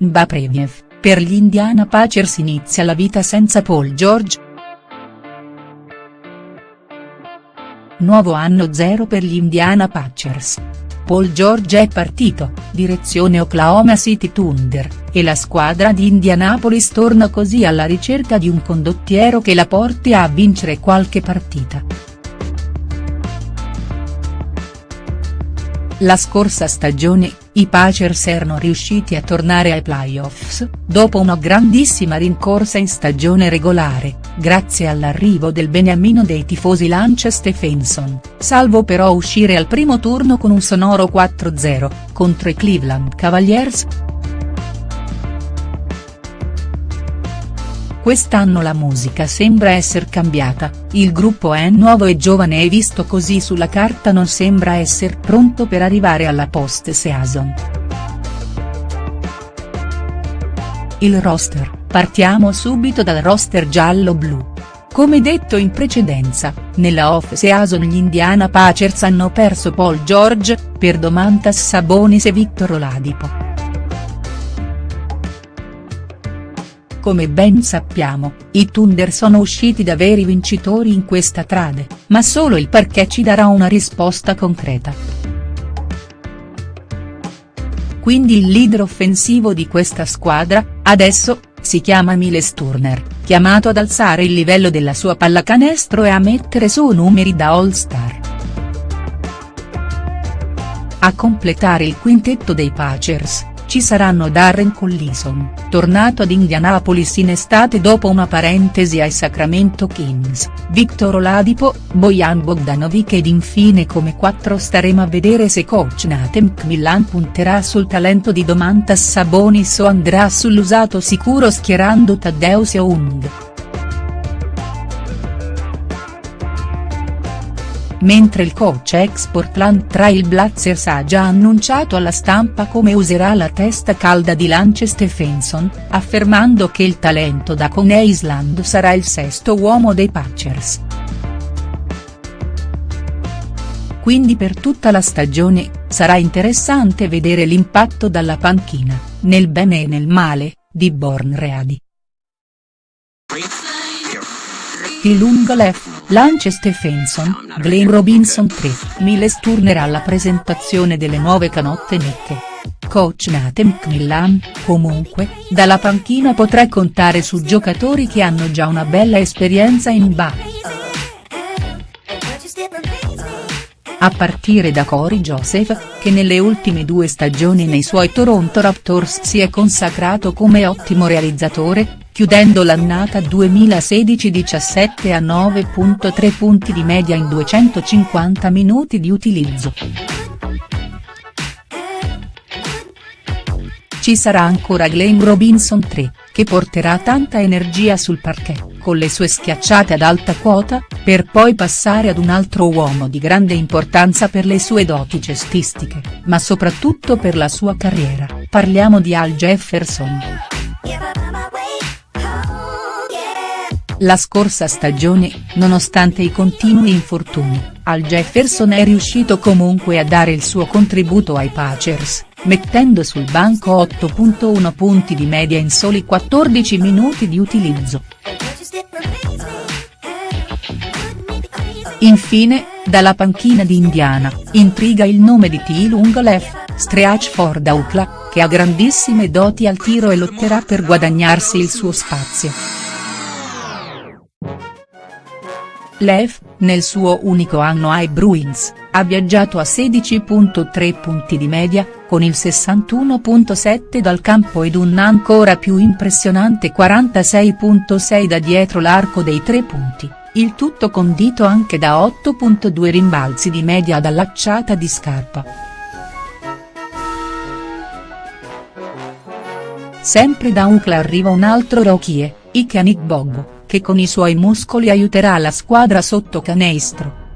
Mbapreviev, per gli Indiana Pacers inizia la vita senza Paul George?. Nuovo anno zero per gli Indiana Pacers. Paul George è partito, direzione Oklahoma City Thunder, e la squadra di Indianapolis torna così alla ricerca di un condottiero che la porti a vincere qualche partita. La scorsa stagione, i Pacers erano riusciti a tornare ai playoffs, dopo una grandissima rincorsa in stagione regolare, grazie all'arrivo del beniamino dei tifosi Lance Stephenson, salvo però uscire al primo turno con un sonoro 4-0, contro i Cleveland Cavaliers. Quest'anno la musica sembra essere cambiata, il gruppo è nuovo e giovane e visto così sulla carta non sembra essere pronto per arrivare alla post-season. Il roster, partiamo subito dal roster giallo-blu. Come detto in precedenza, nella off-season gli Indiana Pacers hanno perso Paul George, per Domantas Sabonis e Victor Oladipo. Come ben sappiamo, i Thunder sono usciti da veri vincitori in questa trade, ma solo il perché ci darà una risposta concreta. Quindi il leader offensivo di questa squadra, adesso, si chiama Miles Turner, chiamato ad alzare il livello della sua pallacanestro e a mettere su numeri da all-star. A completare il quintetto dei Pacers, ci saranno Darren Collison, tornato ad Indianapolis in estate dopo una parentesi ai Sacramento Kings, Victor Oladipo, Bojan Bogdanovic ed infine come quattro staremo a vedere se coach Nathan McMillan punterà sul talento di Domantas Sabonis o andrà sull'usato sicuro schierando Taddeus Young. Mentre il coach ex Portland Trail Blazers ha già annunciato alla stampa come userà la testa calda di Lance Stephenson, affermando che il talento da Con Island sarà il sesto uomo dei Pacers. Quindi per tutta la stagione, sarà interessante vedere l'impatto dalla panchina, nel bene e nel male, di Born Ready. Phil Ungolef, Lance Stephenson, Glenn Robinson 3, Miles Turner alla presentazione delle nuove canotte nette. Coach Nathan McMillan, comunque, dalla panchina potrà contare su giocatori che hanno già una bella esperienza in BA. a partire da Corey Joseph, che nelle ultime due stagioni nei suoi Toronto Raptors si è consacrato come ottimo realizzatore, chiudendo l'annata 2016-17 a 9.3 punti di media in 250 minuti di utilizzo. Ci sarà ancora Glenn Robinson 3, che porterà tanta energia sul parquet, con le sue schiacciate ad alta quota, per poi passare ad un altro uomo di grande importanza per le sue doti cestistiche, ma soprattutto per la sua carriera, parliamo di Al Jefferson. La scorsa stagione, nonostante i continui infortuni, Al Jefferson è riuscito comunque a dare il suo contributo ai Pacers, mettendo sul banco 8.1 punti di media in soli 14 minuti di utilizzo. Infine, dalla panchina di Indiana, intriga il nome di T. Lungolef, Streach for Daukla, che ha grandissime doti al tiro e lotterà per guadagnarsi il suo spazio. Lev, nel suo unico anno ai Bruins, ha viaggiato a 16.3 punti di media, con il 61.7 dal campo ed un ancora più impressionante 46.6 da dietro l'arco dei tre punti, il tutto condito anche da 8.2 rimbalzi di media dall'acciata di scarpa. Sempre da Ucla arriva un altro rookie, Ike Bogbo che con i suoi muscoli aiuterà la squadra sotto canestro.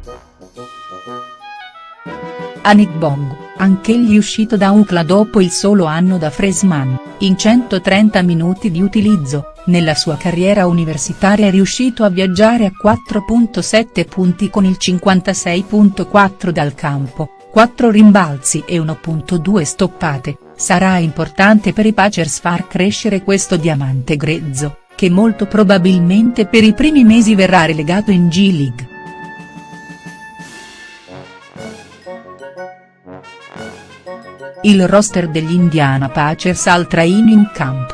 Anik Bong, anch'egli uscito da UCLA dopo il solo anno da freshman, in 130 minuti di utilizzo, nella sua carriera universitaria è riuscito a viaggiare a 4.7 punti con il 56.4 dal campo, 4 rimbalzi e 1.2 stoppate, sarà importante per i Pacers far crescere questo diamante grezzo, che molto probabilmente per i primi mesi verrà relegato in G-League. Il roster degli Indiana Pacers al training camp.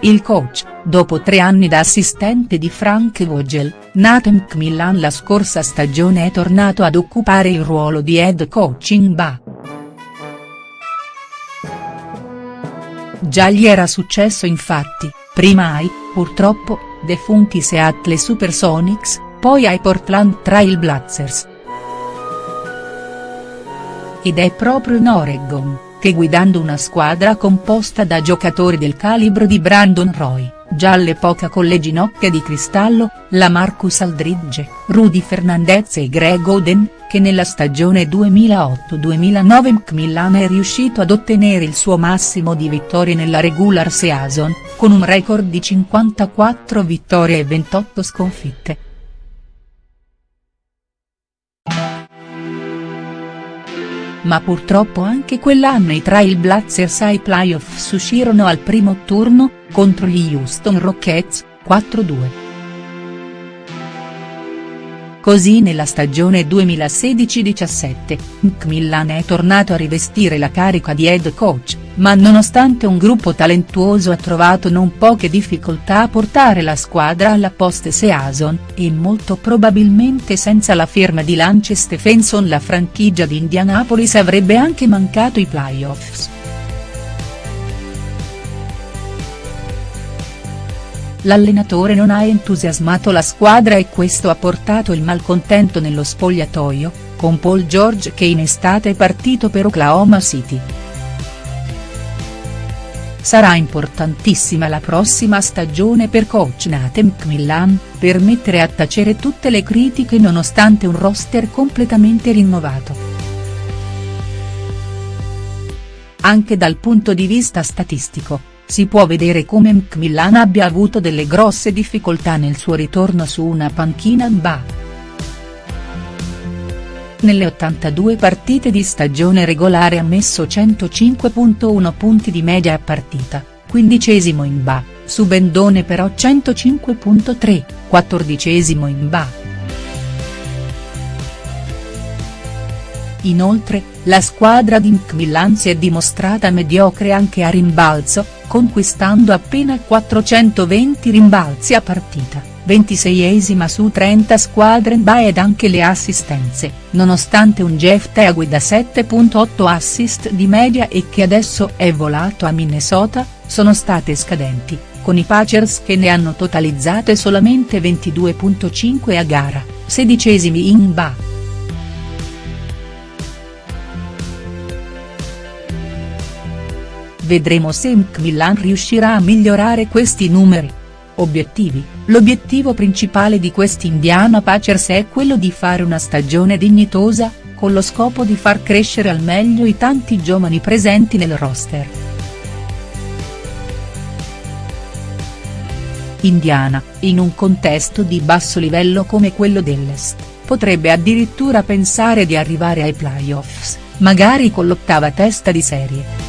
Il coach, dopo tre anni da assistente di Frank Vogel, Nathan McMillan la scorsa stagione è tornato ad occupare il ruolo di head coach in Ba. Già gli era successo infatti, prima ai, purtroppo, defunti Seattle Supersonics, poi ai Portland Trail Blazers. Ed è proprio in Oregon che guidando una squadra composta da giocatori del calibro di Brandon Roy, già all'epoca con le ginocchia di cristallo, la Marcus Aldridge, Rudy Fernandez e Greg Oden, che nella stagione 2008-2009 Macmillan è riuscito ad ottenere il suo massimo di vittorie nella regular season, con un record di 54 vittorie e 28 sconfitte. ma purtroppo anche quell'anno i Trailblazers ai playoffs uscirono al primo turno, contro gli Houston Rockets, 4-2. Così nella stagione 2016-17, McMillan è tornato a rivestire la carica di head coach, ma nonostante un gruppo talentuoso ha trovato non poche difficoltà a portare la squadra alla post-season, e molto probabilmente senza la firma di Lance Stephenson la franchigia di Indianapolis avrebbe anche mancato i playoffs. L'allenatore non ha entusiasmato la squadra e questo ha portato il malcontento nello spogliatoio, con Paul George che in estate è partito per Oklahoma City. Sarà importantissima la prossima stagione per coach Nathan McMillan, per mettere a tacere tutte le critiche nonostante un roster completamente rinnovato. Anche dal punto di vista statistico, si può vedere come Macmillan abbia avuto delle grosse difficoltà nel suo ritorno su una panchina Ba. Nelle 82 partite di stagione regolare ha messo 105.1 punti di media a partita, quindicesimo in Ba, su Bendone però 105.3, quattordicesimo in Ba. Inoltre, la squadra di Macmillan si è dimostrata mediocre anche a rimbalzo, conquistando appena 420 rimbalzi a partita, 26esima su 30 squadre in BA ed anche le assistenze, nonostante un Jeff Teague da 7.8 assist di media e che adesso è volato a Minnesota, sono state scadenti, con i Pacers che ne hanno totalizzate solamente 22.5 a gara, sedicesimi in BA. Vedremo se Macmillan riuscirà a migliorare questi numeri. Obiettivi, l'obiettivo principale di questi Indiana Pacers è quello di fare una stagione dignitosa, con lo scopo di far crescere al meglio i tanti giovani presenti nel roster. Indiana, in un contesto di basso livello come quello dell'Est, potrebbe addirittura pensare di arrivare ai playoffs, magari con l'ottava testa di serie.